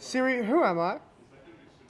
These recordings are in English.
Siri, who am I?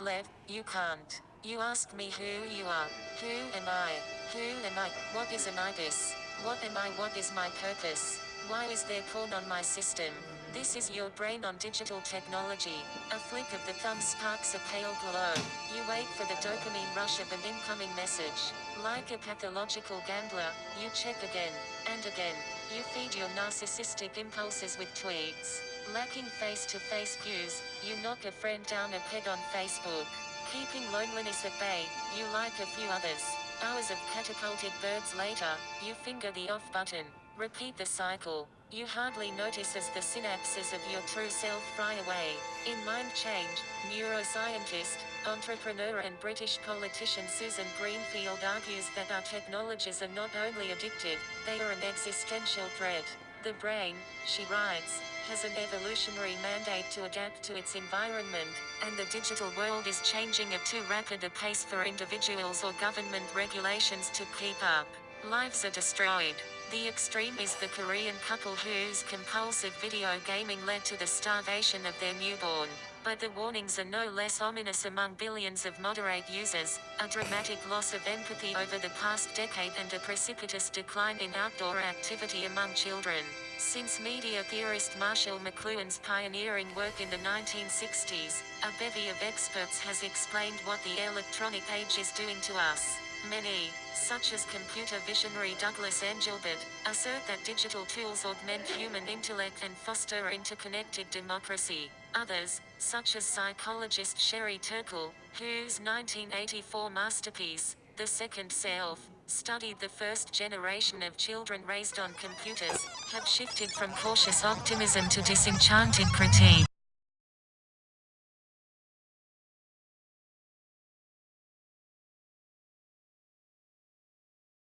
Lev, you can't. You ask me who you are. Who am I? Who am I? What is an ibis? What am I? What is my purpose? Why is there porn on my system? This is your brain on digital technology. A flick of the thumb sparks a pale glow. You wait for the dopamine rush of an incoming message. Like a pathological gambler, you check again and again. You feed your narcissistic impulses with tweets. Lacking face-to-face cues, you knock a friend down a peg on Facebook. Keeping loneliness at bay, you like a few others. Hours of catapulted birds later, you finger the off button. Repeat the cycle. You hardly notice as the synapses of your true self fry away. In Mind Change, neuroscientist, entrepreneur and British politician Susan Greenfield argues that our technologies are not only addictive, they are an existential threat. The brain, she writes, has an evolutionary mandate to adapt to its environment, and the digital world is changing at too rapid a pace for individuals or government regulations to keep up. Lives are destroyed. The extreme is the Korean couple whose compulsive video gaming led to the starvation of their newborn. But the warnings are no less ominous among billions of moderate users, a dramatic loss of empathy over the past decade and a precipitous decline in outdoor activity among children. Since media theorist Marshall McLuhan's pioneering work in the 1960s, a bevy of experts has explained what the electronic age is doing to us. Many, such as computer visionary Douglas Engelbart, assert that digital tools augment human intellect and foster interconnected democracy. Others, such as psychologist Sherry Turkle, whose 1984 masterpiece, The Second Self, studied the first generation of children raised on computers, have shifted from cautious optimism to disenchanted critique.